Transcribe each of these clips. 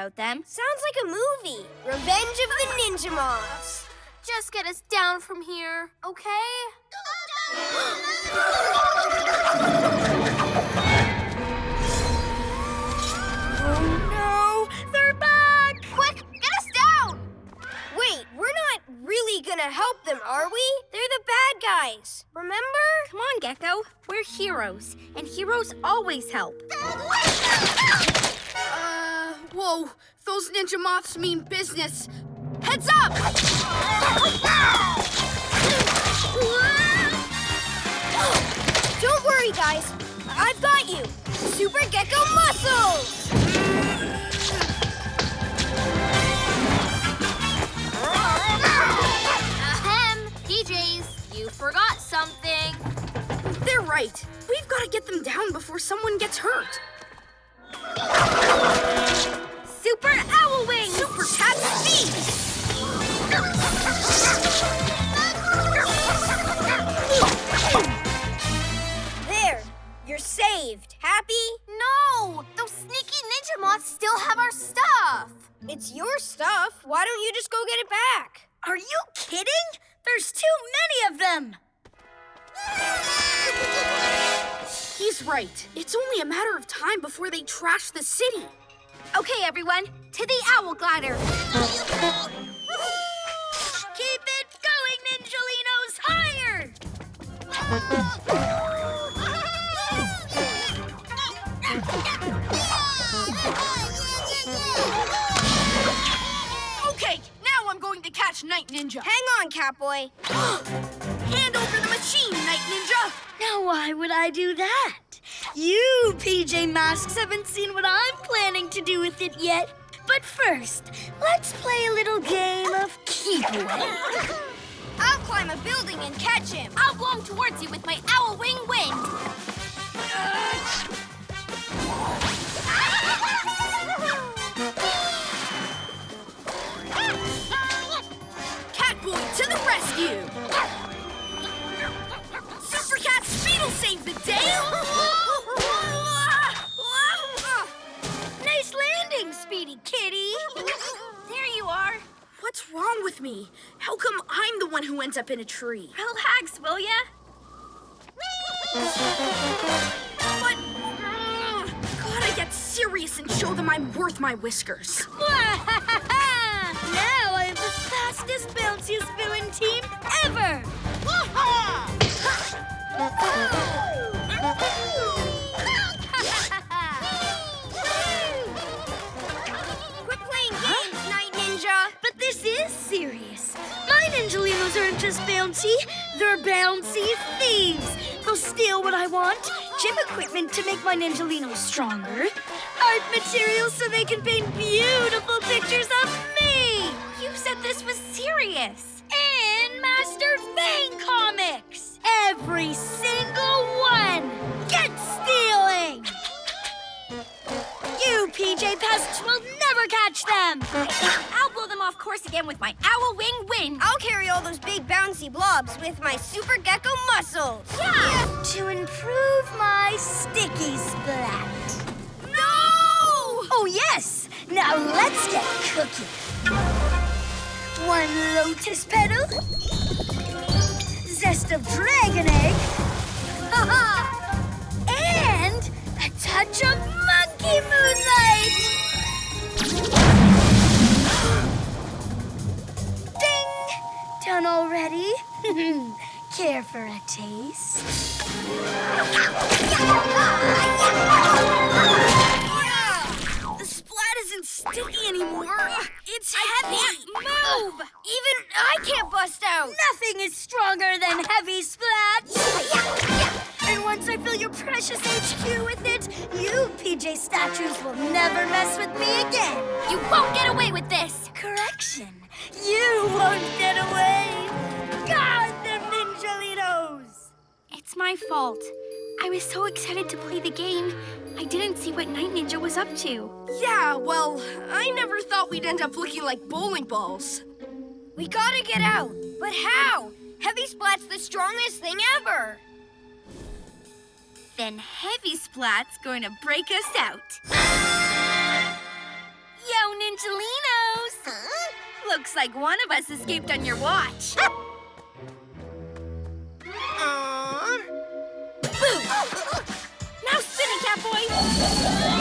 about them. Sounds like a movie. Revenge of the Ninja Moths. Just get us down from here, okay? Oh no, they're back! Quick, get us down! Wait, we're not really gonna help them, are we? They're the bad guys. Remember? Come on, Gecko. We're heroes, and heroes always help. Uh, whoa, those ninja moths mean business. Heads up! Don't worry, guys. I've got you. Super Gecko Muscles! Ahem, PJs, you forgot something. They're right. We've got to get them down before someone gets hurt. Super Owl Wings! Super Cat Speed! There, you're saved. Happy? No, those sneaky ninja moths still have our stuff. It's your stuff. Why don't you just go get it back? Are you kidding? There's too many of them. He's right. It's only a matter of time before they trash the city. Okay, everyone, to the Owl Glider. Keep it going, Ninjalinos! Higher! Okay, now I'm going to catch Night Ninja. Hang on, Catboy. Ninja! Now, why would I do that? You, PJ Masks, haven't seen what I'm planning to do with it yet. But first, let's play a little game of keep away. I'll climb a building and catch him. I'll blow him towards you with my owl wing wind. Catboy to the rescue! Cat Speed will save the day! Nice landing, Speedy Kitty. There you are. What's wrong with me? How come I'm the one who ends up in a tree? Relax, will ya? But. Gotta get serious and show them I'm worth my whiskers. now I'm the fastest, Just bouncy, they're bouncy thieves. They'll steal what I want, gym equipment to make my Ninjalinos stronger, art materials so they can paint beautiful pictures of me, You said this was serious. and Master Fang comics. Every single one. Get stealing! You PJ pests will never catch them! I'll blow them off course again with my Owl Wing wing. I'll carry all those big bouncy blobs with my Super Gecko Muscles. Yeah, to improve my sticky splat. No! Oh, yes! Now let's get cooking. One lotus petal, zest of dragon egg, and a touch of monkey moonlight. Ding! Done already? Care for a taste? The splat isn't sticky anymore. It's heavy. Move! Even I can't bust out. Nothing is stronger than heavy splat. And once I fill your precious HQ with it, you PJ statues will never mess with me again. You won't get away with this. Correction. You won't get away. God, the Ninjalinos. It's my fault. I was so excited to play the game, I didn't see what Night Ninja was up to. Yeah, well, I never thought we'd end up looking like bowling balls. We gotta get out. But how? Heavy Splat's the strongest thing ever. Then Heavy Splat's going to break us out. Yo, Ninjalinos! Looks like one of us escaped on your watch. Boom! Now spin it, Catboy!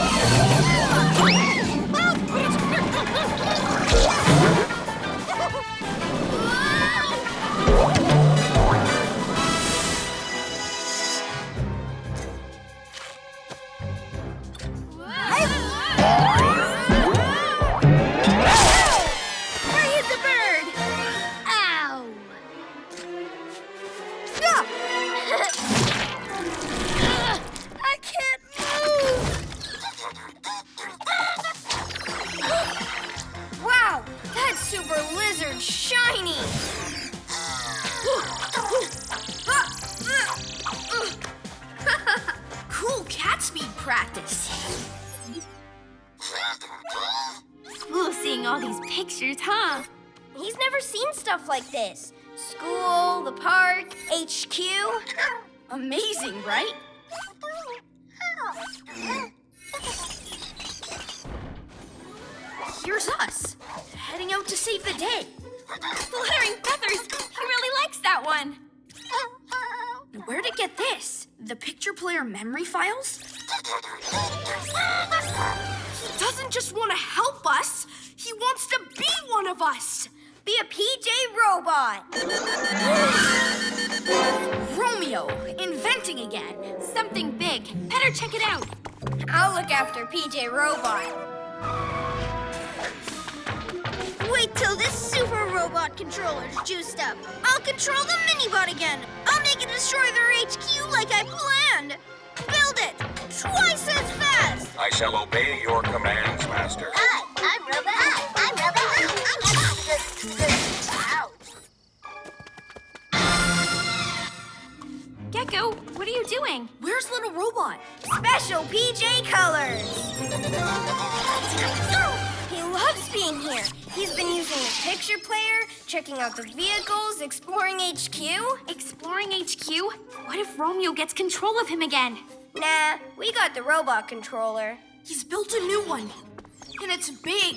Stuff like this. School, the park, HQ. Amazing, right? Here's us, heading out to save the day. Fluttering feathers! He really likes that one! Where'd it get this? The picture player memory files? He doesn't just want to help us, he wants to be one of us. Be a PJ robot. Romeo, inventing again. Something big. Better check it out. I'll look after PJ robot. Wait till this super robot controller's juiced up. I'll control the Minibot again. I'll make it destroy their HQ like I planned. Build it twice as fast. I shall obey your commands, Master. Hi, Gecko, what are you doing? Where's little robot? Special PJ colors. He loves being here. He's been using the picture player, checking out the vehicles, exploring HQ. Exploring HQ? What if Romeo gets control of him again? Nah, we got the robot controller. He's built a new one. And it's big.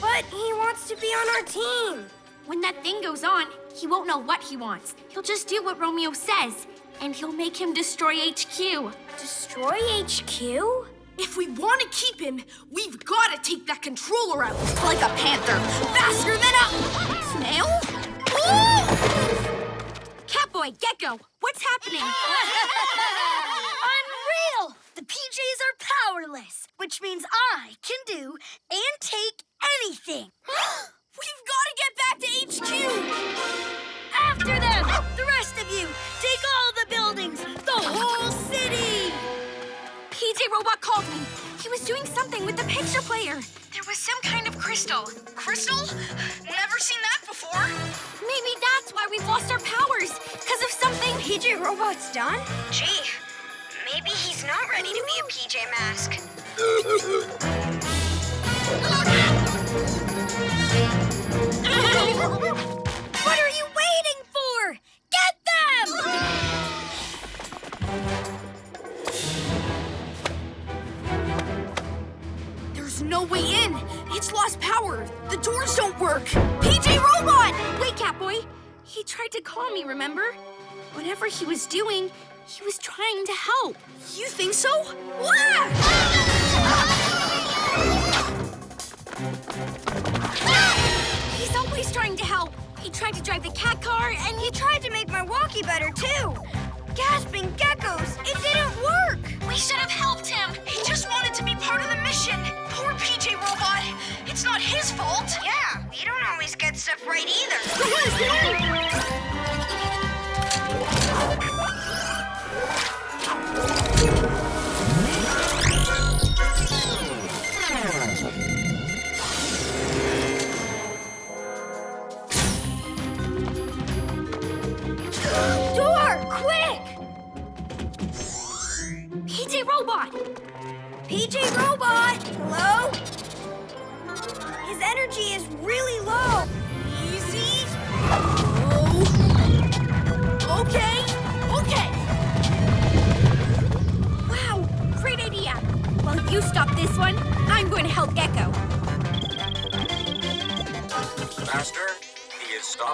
But he wants to be on our team. When that thing goes on, he won't know what he wants. He'll just do what Romeo says, and he'll make him destroy HQ. Destroy HQ? If we want to keep him, we've got to take that controller out. Like a panther. Faster than a snail? Catboy, Gecko, what's happening? Unreal! The PJs are powerless, which means I can do and take anything. We've got to get back to HQ. After them! The rest of you, take all the buildings, the whole city! PJ Robot called me. He was doing something with the picture player. There was some kind of crystal. Crystal? Never seen that before. Maybe that's why we've lost our powers. Because of something. PJ robot's done? Gee, maybe he's not ready to be a PJ Mask. What Get them! There's no way in. It's lost power. The doors don't work. PJ Robot! Wait, Catboy. He tried to call me, remember? Whatever he was doing, he was trying to help. You think so? Wah! He's always trying to help. Tried to drive the cat car, and He tried to make my walkie better, too. Gasping geckos, it didn't work. We should have helped him. He just wanted to be part of the mission. Poor PJ Robot. It's not his fault. Yeah, we don't always get stuff right either.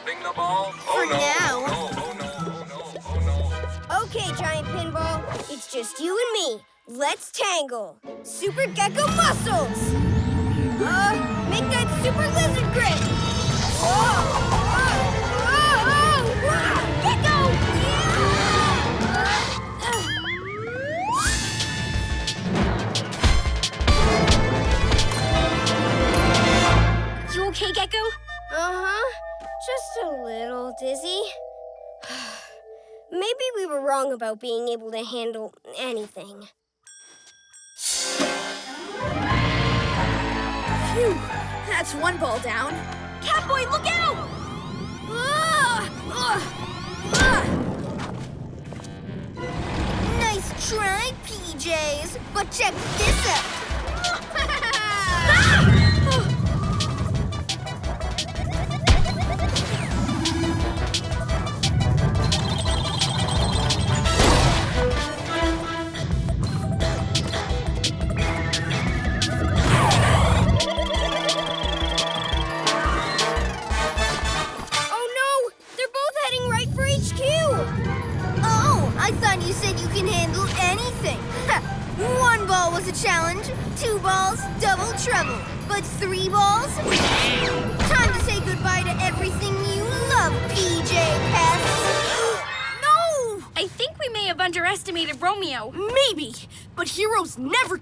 He is stopping the ball. For oh no! now. Oh no! Oh no! Oh no! Oh no! Okay, Giant Pinball, it's just you and me. Let's tangle. Super Gecko muscles! Uh, make that super lizard grip! Gecko! You okay, Gecko? Uh-huh. Just a little dizzy. Maybe we were wrong about being able to handle anything. Phew, that's one ball down. Catboy, look out! Ah! Ah! Ah! Nice try, PJs. But check this out.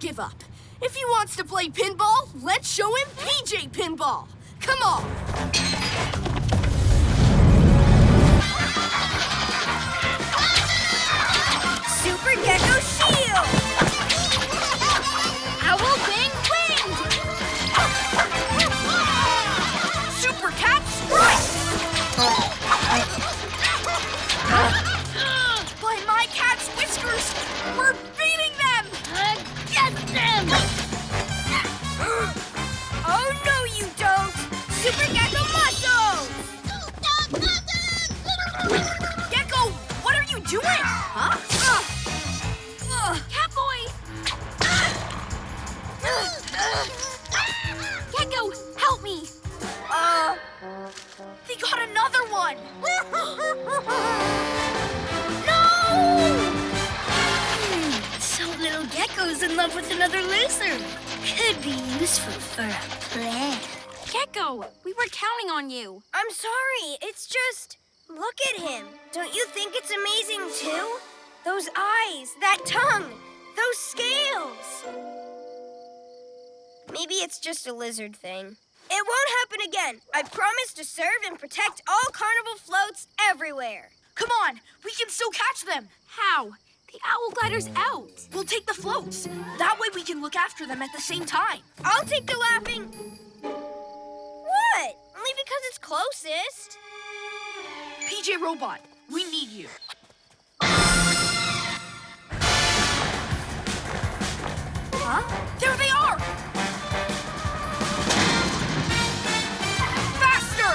give up. If he wants to play pinball, let's show him PJ Pinball. Come on. At him. Don't you think it's amazing too? Those eyes, that tongue, those scales. Maybe it's just a lizard thing. It won't happen again. I promise to serve and protect all carnival floats everywhere. Come on, we can still catch them. How? The owl glider's out. We'll take the floats. That way we can look after them at the same time. I'll take the laughing. What? Only because it's closest. PJ Robot, we need you. Huh? There they are! Faster!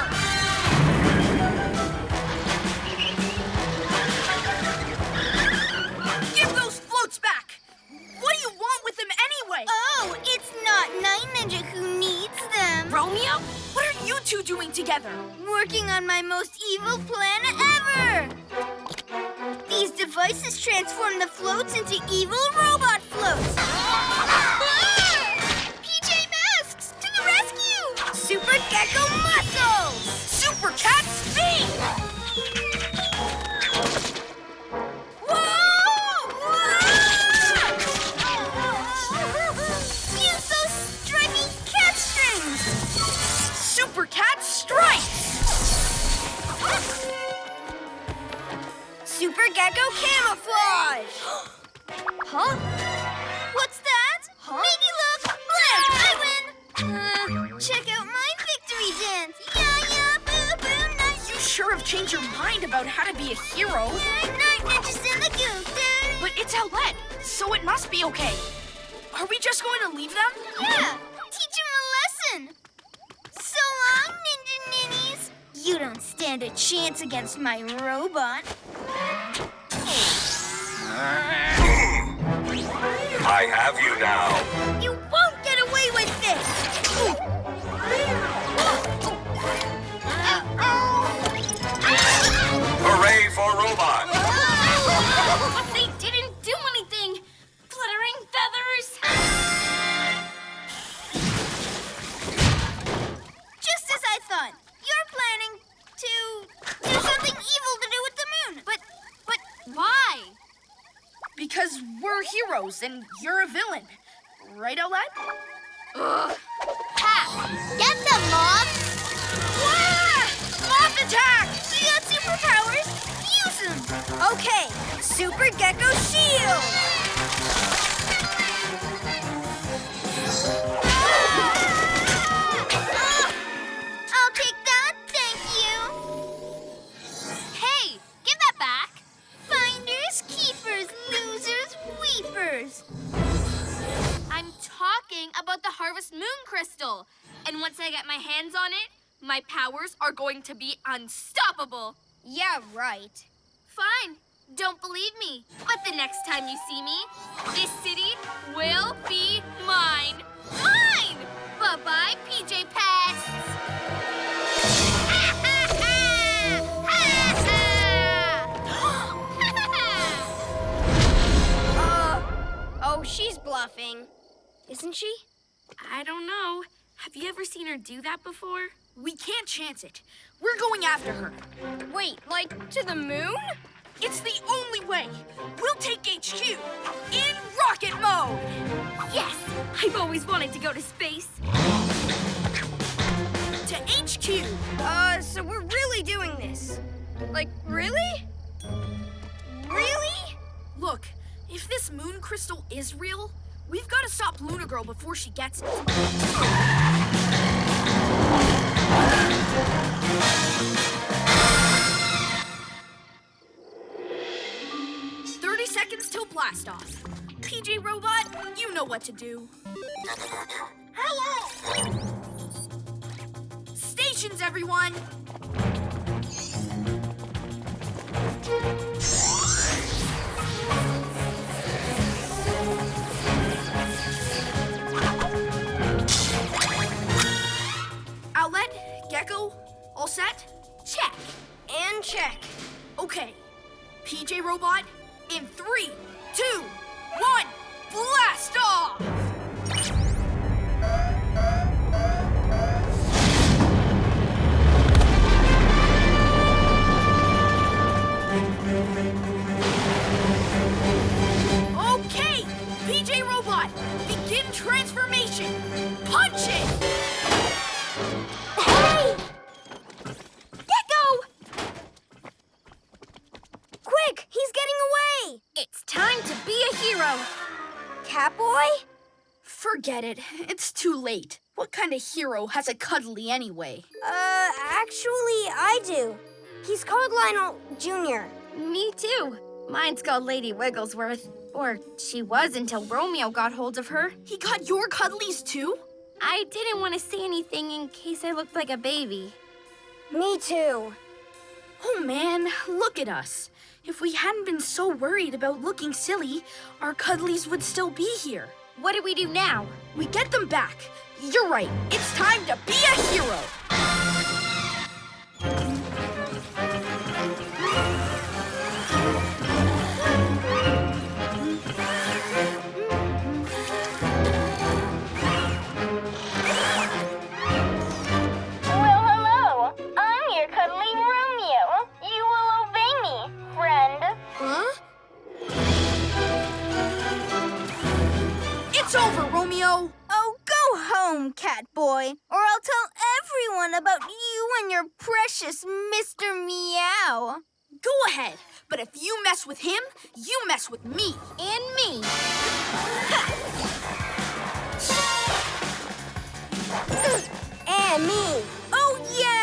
Give those floats back! What do you want with them anyway? Oh, it's not Night Ninja who needs them. Romeo? You two doing together? Working on my most evil plan ever! These devices transform the floats into evil robot floats. PJ Masks, to the rescue! Super Gecko Muscles! Super Cat Gecko Camouflage! huh? What's that? Maybe look! Blank! I win! Uh, check out my victory dance! Yeah, yeah, boo, boo, nice! You sure have changed your mind about how to be a hero. Night ninjas in the goose! But it's Owlette, so it must be okay. Are we just going to leave them? Yeah! Teach them a lesson! So long, Ninja Ninnies! You don't stand a chance against my robot. I have you now. You won't get away with this! Hooray for robots! Heroes, and you're a villain. Right, Owlette? Ha! Get them, Moth! Moth attack! You got superpowers? Use them! Okay, Super Gecko Shield! I'm talking about the Harvest Moon Crystal. And once I get my hands on it, my powers are going to be unstoppable. Yeah, right. Fine. Don't believe me. But the next time you see me, this city Isn't she? I don't know. Have you ever seen her do that before? We can't chance it. We're going after her. Wait, like to the moon? It's the only way. We'll take HQ in rocket mode. Yes! I've always wanted to go to space. To HQ. Uh, so we're really doing this? Like, really? Really? Look, if this moon crystal is real, we've got to stop Luna Girl before she gets it. Thirty seconds till blast off. PJ Robot, you know what to do. Hello! Stations, everyone! Gecko, all set? Check. And check. Okay. PJ Robot, in three, two, one, blast off! Forget it. It's too late. What kind of hero has a cuddly anyway? Uh, actually, I do. He's called Lionel Jr. Me too. Mine's called Lady Wigglesworth. Or she was until Romeo got hold of her. He got your cuddlies too? I didn't want to say anything in case I looked like a baby. Me too. Oh man, look at us. If we hadn't been so worried about looking silly, our cuddlies would still be here. What do we do now? We get them back. You're right. It's time to be a hero. Home, Catboy, or I'll tell everyone about you and your precious Mr. Meow. Go ahead. But if you mess with him, you mess with me. And me. and me. Oh, yeah?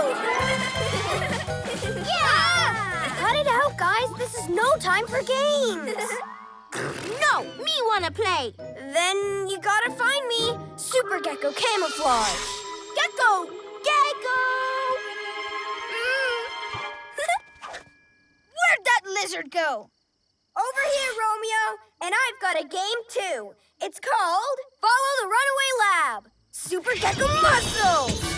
Yeah! Cut it out, guys. This is no time for games. No, me wanna play. Then you gotta find me. Super Gecko Camouflage. Gecko! Gecko! Mm. Where'd that lizard go? Over here, Romeo. And I've got a game too. It's called Follow the Runaway Lab. Super Gecko Muscles.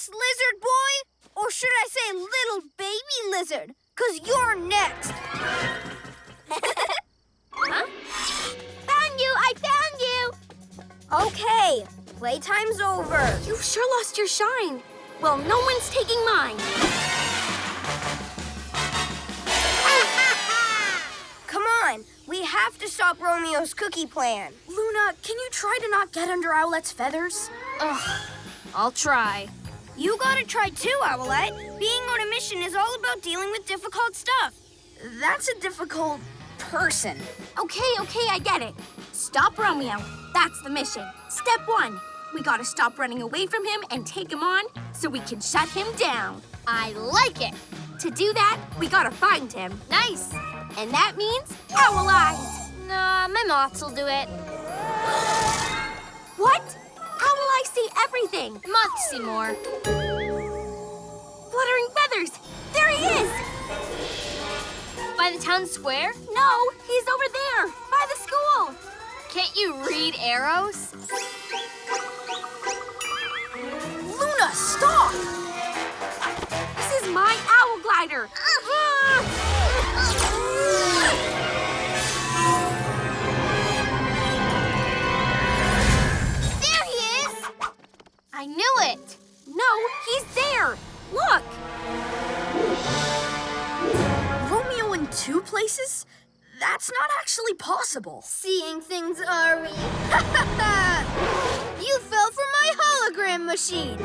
This, lizard boy. Or should I say little baby lizard? Cause you're next. Huh? Found you! I found you! Okay, playtime's over. You sure lost your shine. Well, no one's taking mine. Come on, we have to stop Romeo's cookie plan. Luna, can you try to not get under Owlette's feathers? Ugh, I'll try. You gotta try too, Owlette. Being on a mission is all about dealing with difficult stuff. That's a difficult person. Okay, okay, I get it. Stop Romeo. That's the mission. Step one. We gotta stop running away from him and take him on so we can shut him down. I like it. To do that, we gotta find him. Nice. And that means owl eyes. Nah, my moths will do it. What? Owl I see everything. Moths see more. Fluttering feathers. There he is. By the town square? No, he's over there by the school. Can't you read arrows? Places? That's not actually possible. Seeing things, are we? you fell for my hologram machine.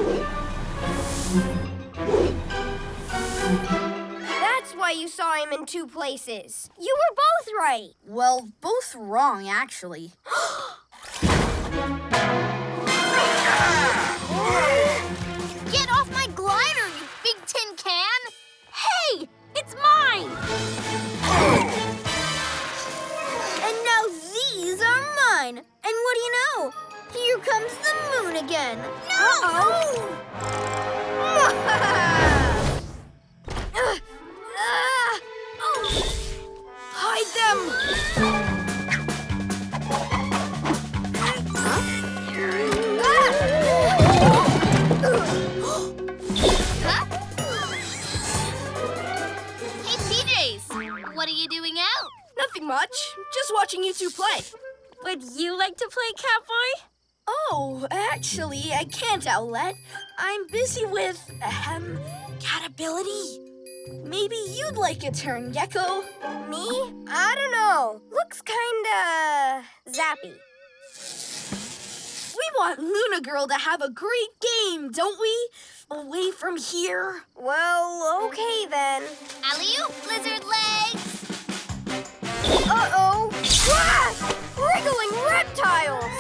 That's why you saw him in two places. You were both right. Well, both wrong, actually. do you know? Here comes the moon again. No! Uh-oh. Ugh. Oh. Hide them! Hey, PJs, what are you doing out? Nothing much. Just watching you two play. Would you like to play Catboy? Oh, actually, I can't, Owlette. I'm busy with, ahem, cat ability. Maybe you'd like a turn, Gecko. Me? I don't know. Looks kinda zappy. We want Luna Girl to have a great game, don't we? Away from here. Well, okay then. Alley-oop, lizard legs! Uh-oh! Ah! Reptiles!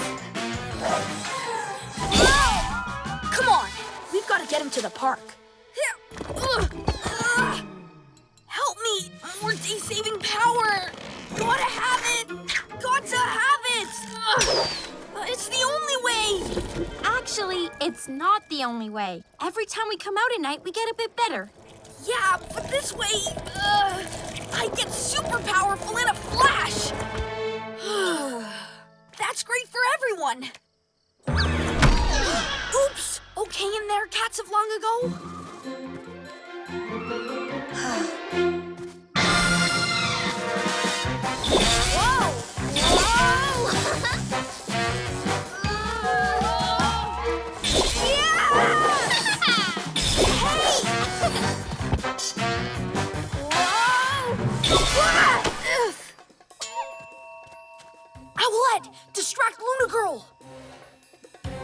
Come on, we've got to get him to the park. Help me! More day-saving power! Gotta have it! Got to have it! It's the only way! Actually, it's not the only way. Every time we come out at night, we get a bit better. Yeah, but this way, uh, I get super powerful in a flash! That's great for everyone! Oops! Okay in there, cats of long ago? Owlette, distract Luna Girl.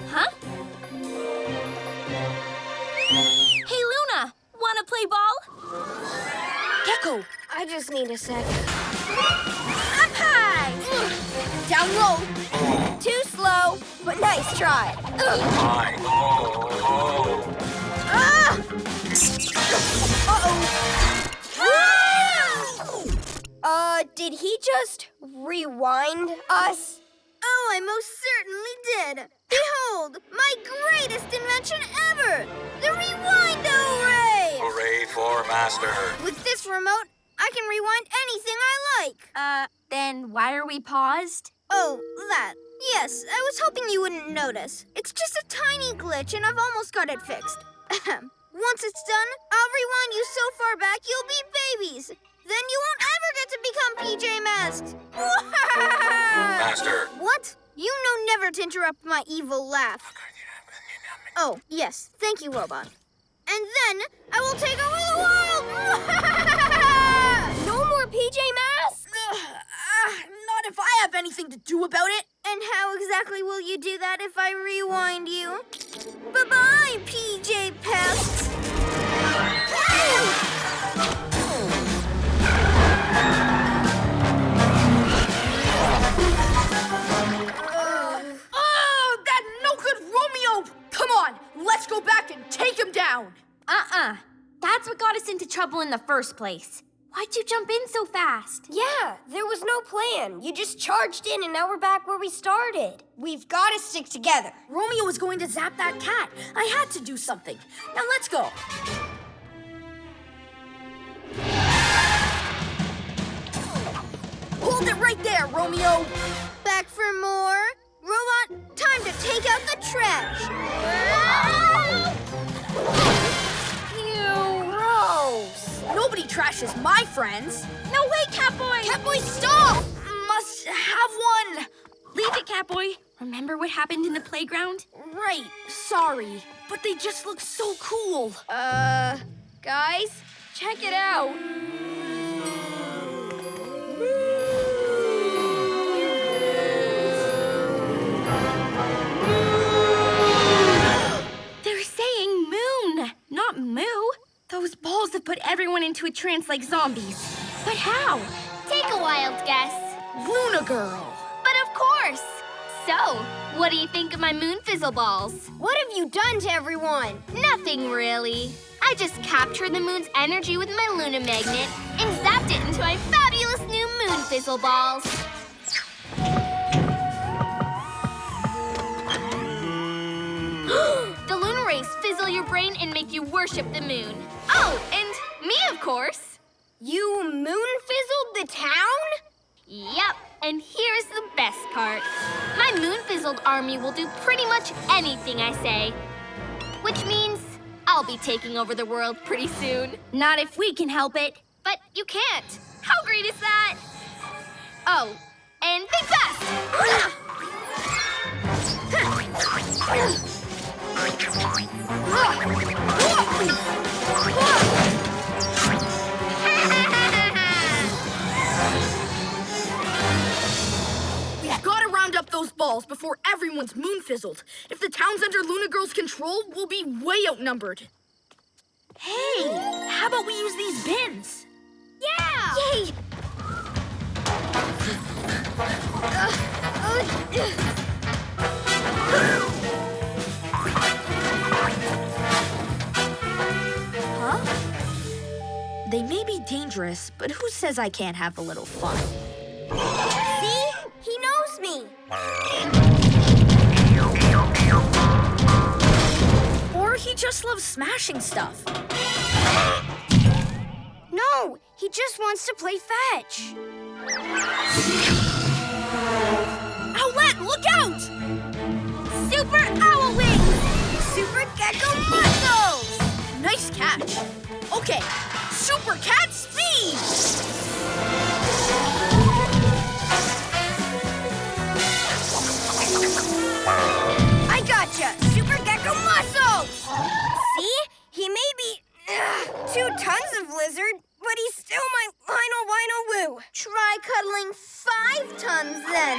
Huh? Hey, Luna, wanna play ball? Gecko, I just need a sec. Up high! Down low. Too slow, but nice try. Ugh. My. Oh, oh. Ah! Uh-oh. Uh, did he just rewind us? Oh, I most certainly did. Behold, my greatest invention ever! The Rewind-O Ray! Hooray for Master. With this remote, I can rewind anything I like. Uh, then why are we paused? Oh, that. Yes, I was hoping you wouldn't notice. It's just a tiny glitch, and I've almost got it fixed. Once it's done, I'll rewind you so far back you'll be babies. Then you won't ever get to become PJ Masks. Master. What? You know never to interrupt my evil laugh. Oh, yes. Thank you, Robot. And then I will take over the world! no more PJ Masks? Ah, not if I have anything to do about it. And how exactly will you do that if I rewind you? Bye-bye, PJ Pests! Romeo! Come on, let's go back and take him down. Uh-uh. That's what got us into trouble in the first place. Why'd you jump in so fast? Yeah, there was no plan. You just charged in and now we're back where we started. We've got to stick together. Romeo was going to zap that cat. I had to do something. Now let's go. Hold it right there, Romeo. Back for more? Time to take out the trash. Ew, gross. Nobody trashes my friends. No way, Catboy! Catboy, stop! Must have one. Leave it, Catboy. Remember what happened in the playground? Right, sorry. But they just look so cool. Uh, guys, check it out. Moon, moo. Those balls have put everyone into a trance like zombies. But how? Take a wild guess. Luna Girl. But of course. So, what do you think of my moon fizzle balls? What have you done to everyone? Nothing really. I just captured the moon's energy with my Luna magnet and zapped it into my fabulous new moon fizzle balls. Fizzle your brain and make you worship the moon. Oh, and me, of course. You moon fizzled the town? Yep, and here's the best part. My moon fizzled army will do pretty much anything I say. Which means I'll be taking over the world pretty soon. Not if we can help it. But you can't. How great is that? Oh, and think fast! before everyone's moon fizzled. If the town's under Luna Girl's control, we'll be way outnumbered. Hey, how about we use these bins? Yeah! Yay! Uh, uh, They may be dangerous, but who says I can't have a little fun? See? He knows me. Or he just loves smashing stuff. No, he just wants to play fetch. Owlette, look out! Super Owl Wings! Super Gecko muscles! Nice catch. Okay, super cat speed! I gotcha! Super Gecko muscles! See? He may be ugh, two tons of lizard, but he's still my Lionel Wino Woo. Try cuddling five tons then.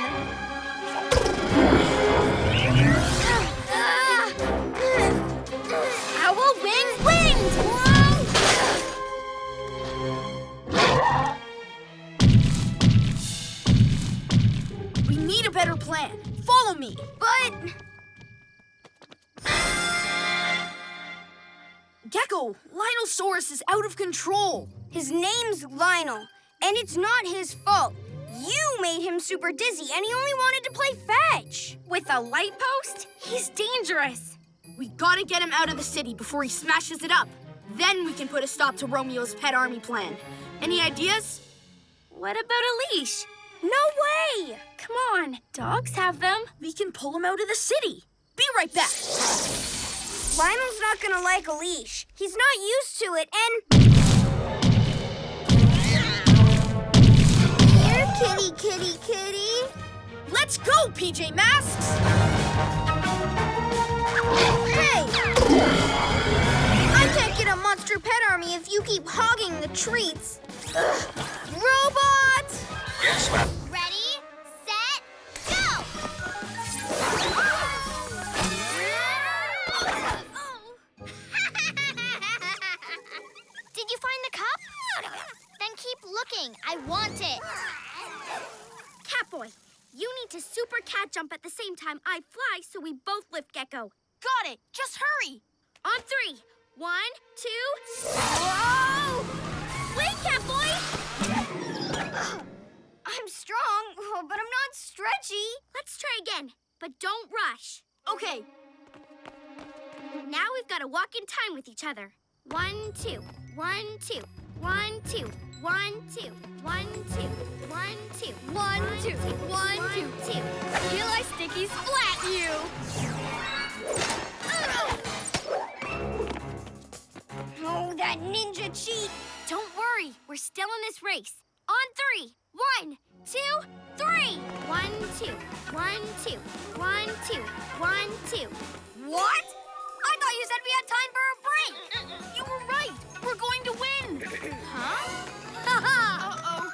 Owl wing need a better plan. Follow me. But Gecko, Linosaurus is out of control. his name's Lionel, and it's not his fault. You made him super dizzy, and he only wanted to play fetch. With a light post, he's dangerous. We gotta get him out of the city before he smashes it up. Then we can put a stop to Romeo's pet army plan. Any ideas? What about a leash? No way! Come on, dogs have them. We can pull him out of the city. Be right back. Lionel's not gonna like a leash. He's not used to it, and. Here, kitty, kitty, kitty. Let's go, PJ Masks! Hey! I can't get a monster pet army if you keep hogging the treats. Ugh. Robots! Yes, ma'am. Ready, set, go! Did you find the cup? Then keep looking. I want it. Catboy, you need to super cat jump at the same time I fly so we both lift Gecko. Got it. Just hurry. On three. One, two. Whoa! I'm strong, but I'm not stretchy. Let's try again, but don't rush. Okay. Now we've got to walk in time with each other. One, two, one, two, one, two, one, two, one, two, one, two, one, two, one, two, two. Till I sticky splat you. Oh, that ninja cheat. Don't worry, we're still in this race. On three. One, two, three. One, two, one, two, one, two, one, two. What? I thought you said we had time for a break. You were right. We're going to win. Huh? Uh-oh.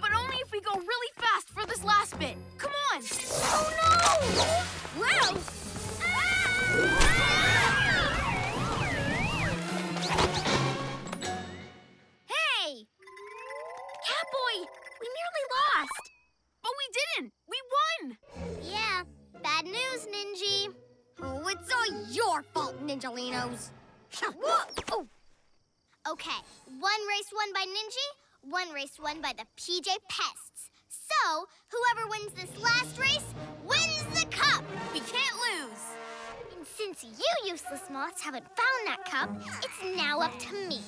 But only if we go really fast for this last bit. Come on. Oh no! Well. Hey! Ah! Lost. But we didn't. We won. Yeah, bad news, Ninji. Oh, it's all your fault, Ninjalinos. Oh. Okay, one race won by Ninji, one race won by the PJ Pests. So, whoever wins this last race wins the cup. We can't lose. And since you useless moths haven't found that cup, it's now up to me.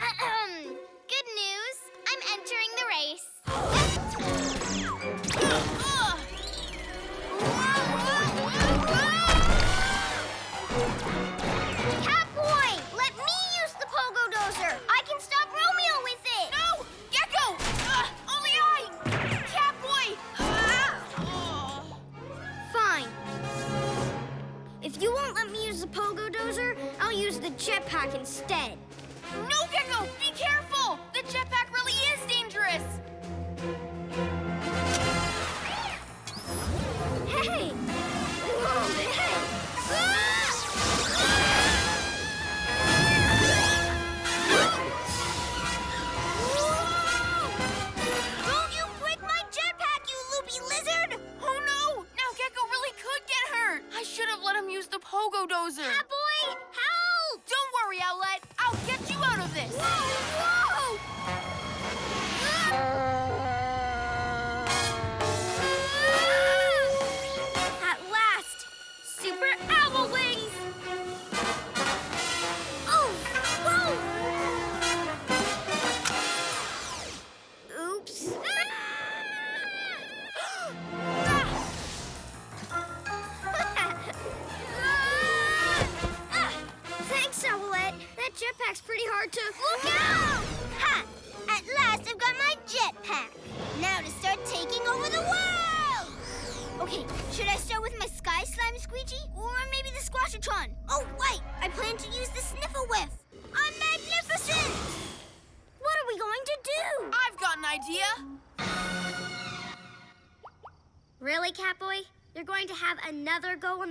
Ahem. Good news, I'm entering the race. Catboy, let me use the pogo dozer. I can stop Romeo with it. No! Gecko! Uh, only I! Catboy! Fine. If you won't let me use the pogo dozer, I'll use the jetpack instead.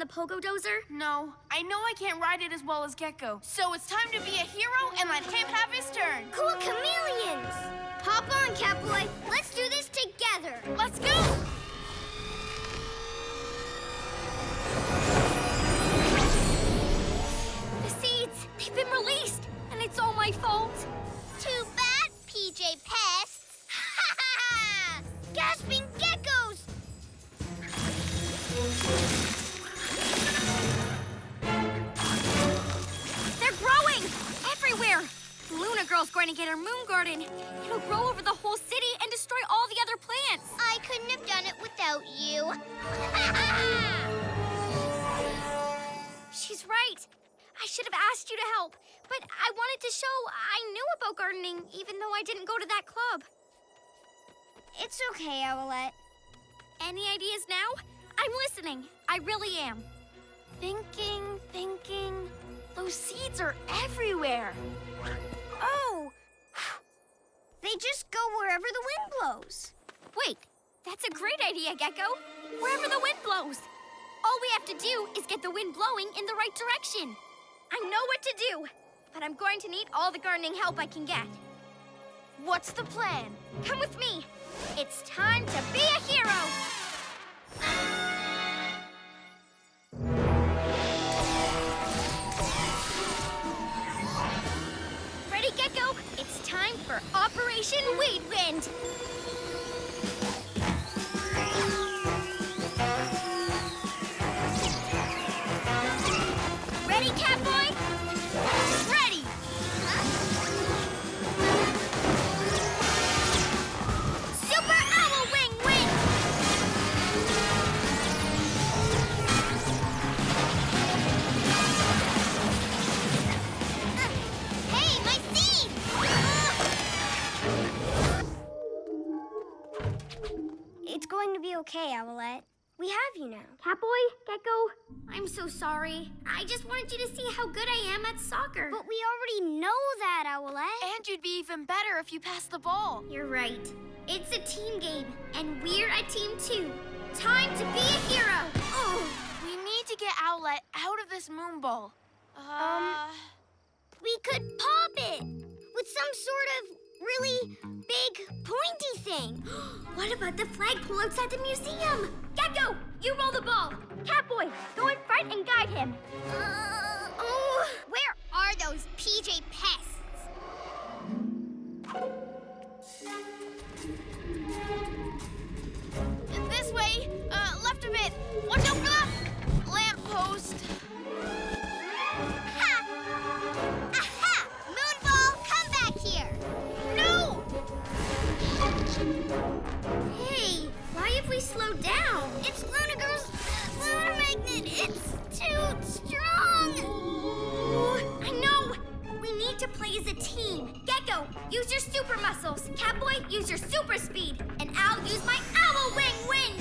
The Pogo Dozer? No, I know I can't ride it as well as Gecko, so it's time to be a hero and let him have his turn. Cool chameleons! Hop on, Catboy. Let's garden. It'll grow over the whole city and destroy all the other plants. I couldn't have done it without you. She's right. I should have asked you to help, but I wanted to show I knew about gardening, even though I didn't go to that club. it's okay, Owlette. Any ideas now? I'm listening. I really am. Thinking, thinking. Those seeds are everywhere. Oh! They just go wherever the wind blows. Wait, that's a great idea, Gecko. Wherever the wind blows. All we have to do is get the wind blowing in the right direction. I know what to do, but I'm going to need all the gardening help I can get. What's the plan? Come with me. It's time to be a hero. Ready, Gecko? Time for Operation Weed okay, Owlette. We have you now. Catboy, Gecko, I'm so sorry. I just wanted you to see how good I am at soccer. But we already know that, Owlette. And you'd be even better if you passed the ball. You're right. It's a team game, and we're a team too. Time to be a hero. Oh, we need to get Owlette out of this moon ball. Uh, We could pop it with some sort of really big pointy thing. What about the flagpole outside the museum? Gecko, you roll the ball. Catboy, go in front and guide him. Uh, oh, where are those PJ pests? this way. Uh, left a bit. Watch out for that lamppost. Team. Gecko, use your super muscles. Catboy, use your super speed. And I'll use my owl wing wind.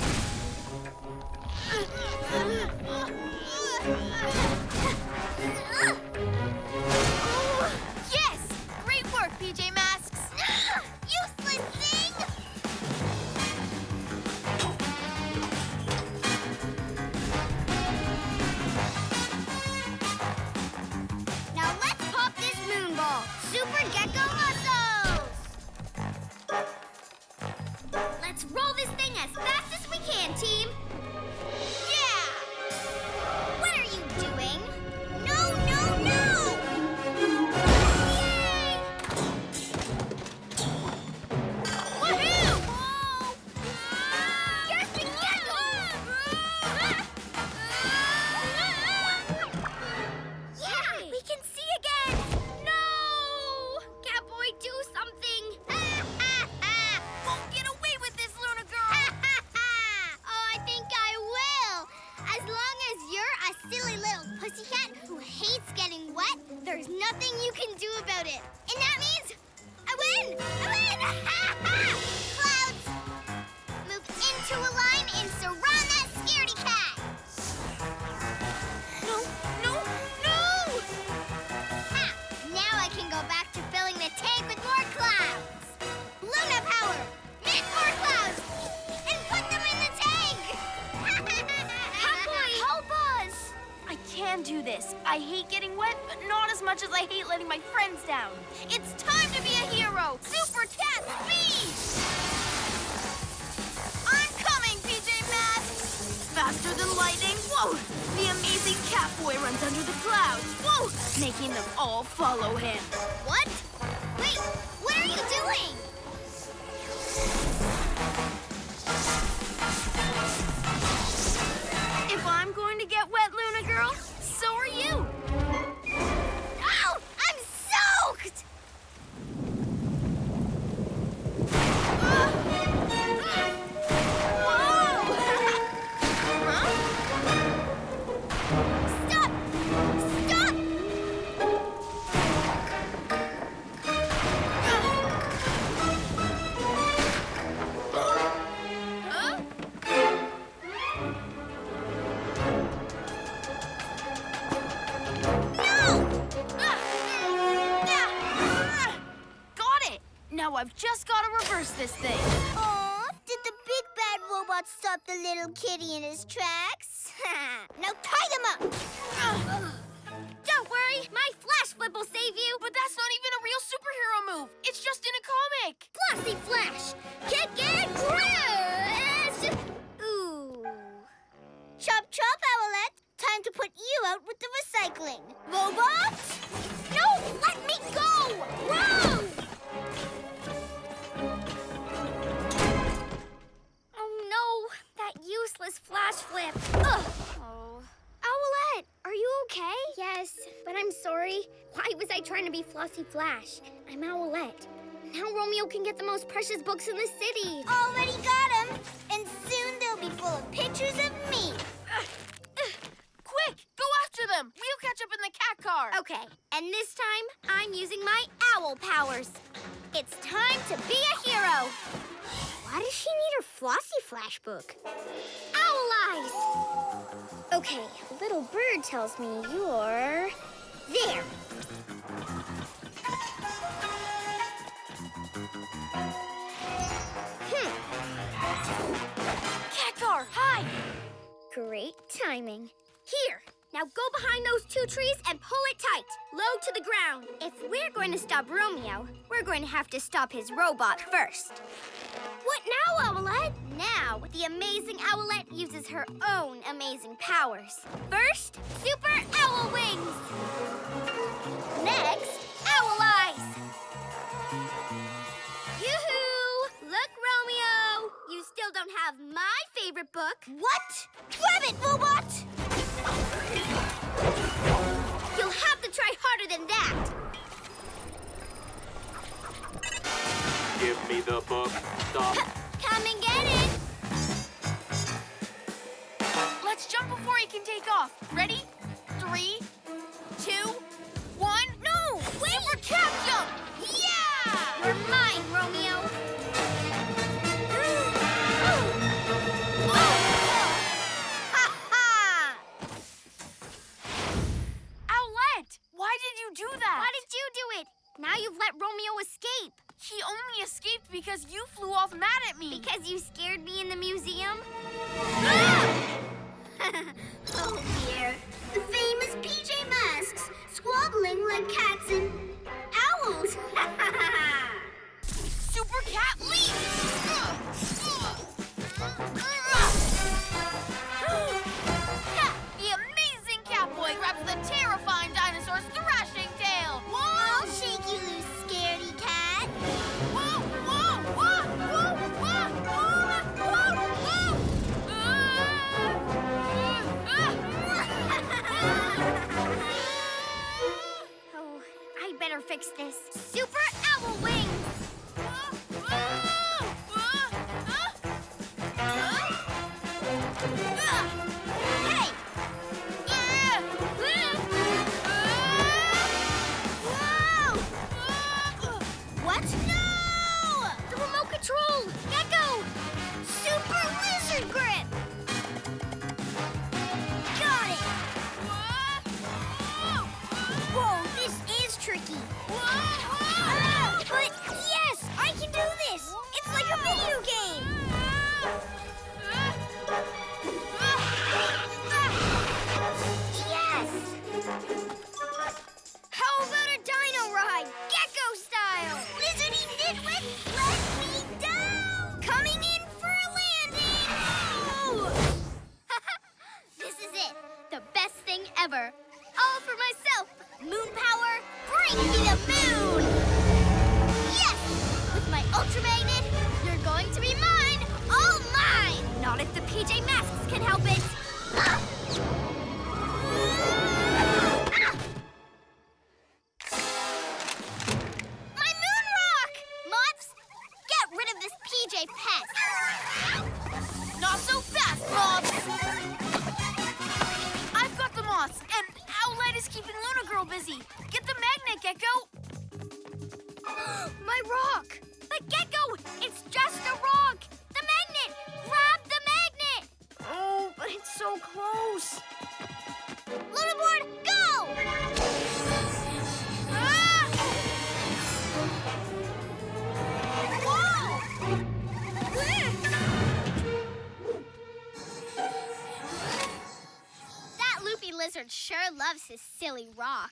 Yes! Great work, PJ Masks. Under the clouds, whoa! Making them all follow him. What? Wait, what are you doing? This thing. Aw, did the big bad robot stop the little kitty in his tracks? now tie them up! Don't worry, my flash flip will save you. But that's not even a real superhero move. It's just in a comic. Flossy Flash! Kick and crash! Ooh. Chop chop, Owlette! Time to put you out with the recycling. Robot? No! Let me go! Whoa! That useless flash flip. Ugh. Oh. Owlette, are you okay? Yes, but I'm sorry. Why was I trying to be Flossy Flash? I'm Owlette. Now Romeo can get the most precious books in the city. Already got him! And soon they'll be full of pictures of me. Quick, go after them. We'll catch up in the cat car. Okay, and this time I'm using my owl powers. It's time to be a book? Owl eyes! Okay, little bird tells me you're there. Hmm. Cat car, hi. Great timing. Here, now go behind those two trees and pull it tight, low to the ground. If we're going to stop Romeo, we're going to have to stop his robot first. What now, Owlette? Now, the amazing Owlette uses her own amazing powers. First, Super Owl Wings. Next, Owl Eyes. Yoo-hoo! Look, Romeo! You still don't have my favorite book. What? Grab it, robot! You'll have to try harder than that. Give me the book. Stop. Come and get it. Let's jump before he can take off. Ready? Three, two, one. No! Wait! Super cat Why did you do it? Now you've let Romeo escape. He only escaped because you flew off mad at me. Because you scared me in the museum? Ah! Oh dear. The famous PJ Masks, squabbling like cats and owls. Super cat leap! fix this. Super myself. Moon power, bring me the moon! Yes! With my Ultramated, you're going to be mine! All mine! Not if the PJ Masks can help it! Ah! Rock.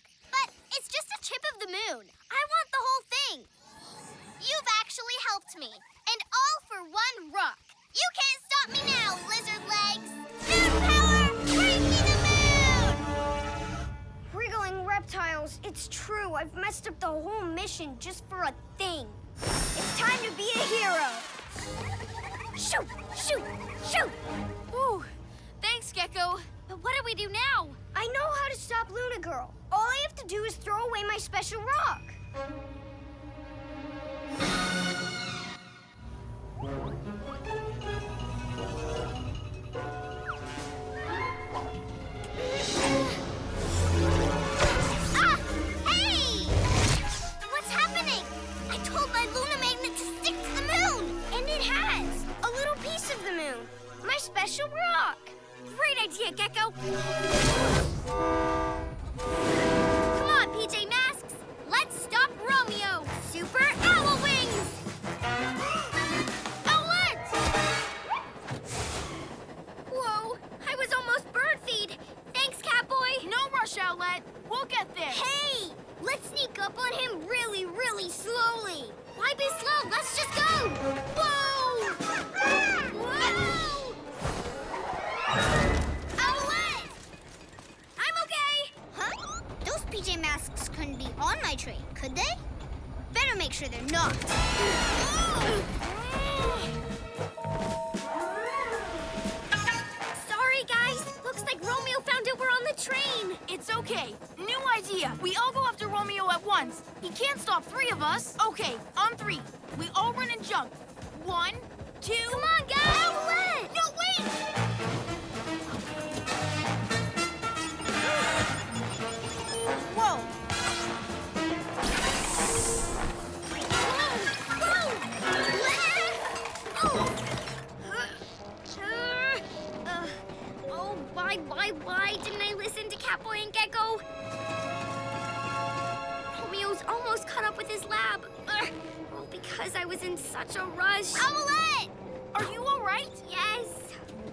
Because I was in such a rush. Owlette! Are you all right? Yes,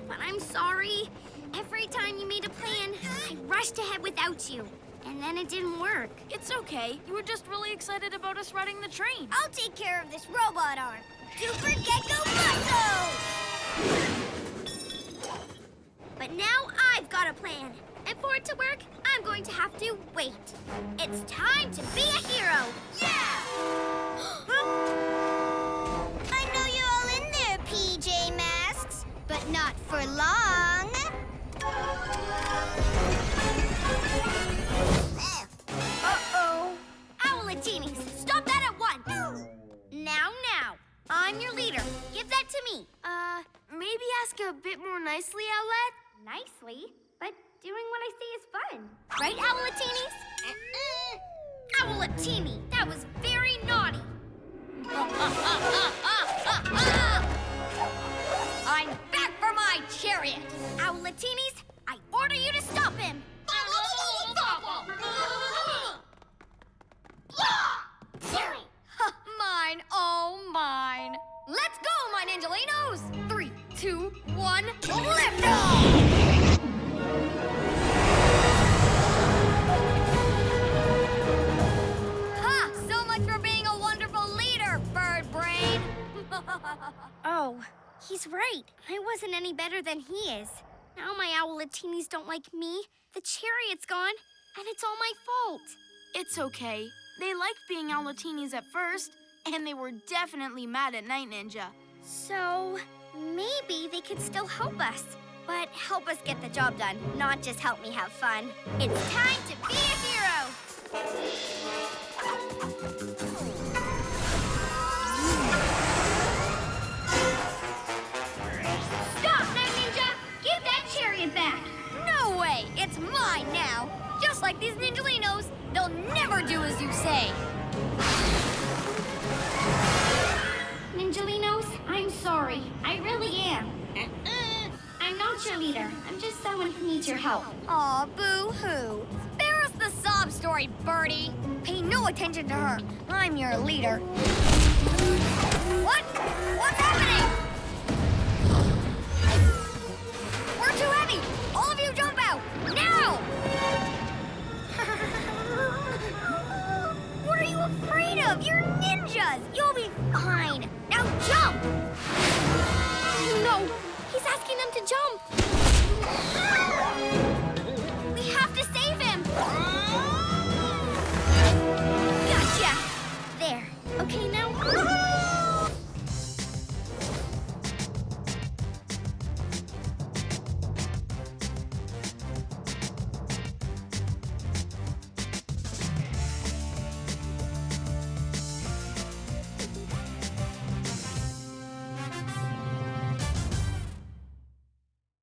but I'm sorry. Every time you made a plan, I rushed ahead without you. And then it didn't work. It's okay. You were just really excited about us riding the train. I'll take care of this robot arm. Super Gecko Muscle! But now I've got a plan. And for it to work, I'm going to have to wait. It's time to be a hero. Yeah! not for long. Uh-oh. Owlatinis, stop that at once. Now, now. I'm your leader. Give that to me. Uh, maybe ask a bit more nicely, Owlette? Nicely, but doing what I say is fun. Right, Owlatinis? Owlatini, that was very naughty. I'm chariot. Owlatinis, I order you to stop him. mine, oh mine. Let's go, my Ninjalinos! Three, two, one, lift off! Ha! So much for being a wonderful leader, oh, he's right. I wasn't any better than he is. Now my owlatinis don't like me, the chariot's gone, and it's all my fault. It's okay. They liked being Owlatinis at first, and they were definitely mad at Night Ninja. So maybe they could still help us. But help us get the job done, not just help me have fun. It's time to be a hero! It's mine now! Just like these Ninjalinos, they'll never do as you say. Ninjalinos, I'm sorry. I really am. Uh-uh. I'm not your leader. I'm just someone who needs your help. Aw, boo-hoo. Spare us the sob story, Birdie. Pay no attention to her. I'm your leader. What? What's happening? Native, you're ninjas! You'll be fine! Now jump! No! He's asking them to jump! We have to save him! Gotcha! There. Okay, now...